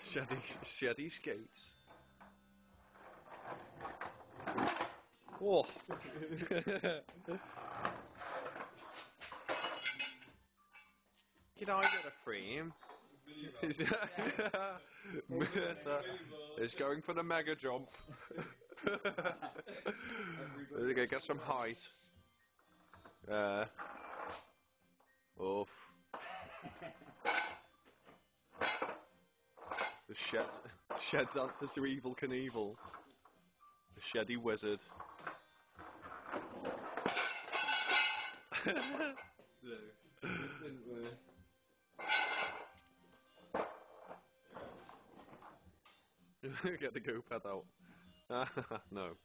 Shady, shady skates. Oh. Can I get a frame? Is going for the mega jump. We're gonna get some height. Uh, shed, shed's answer to Evel Knievel. The sheddy wizard. Get the go pad out. no.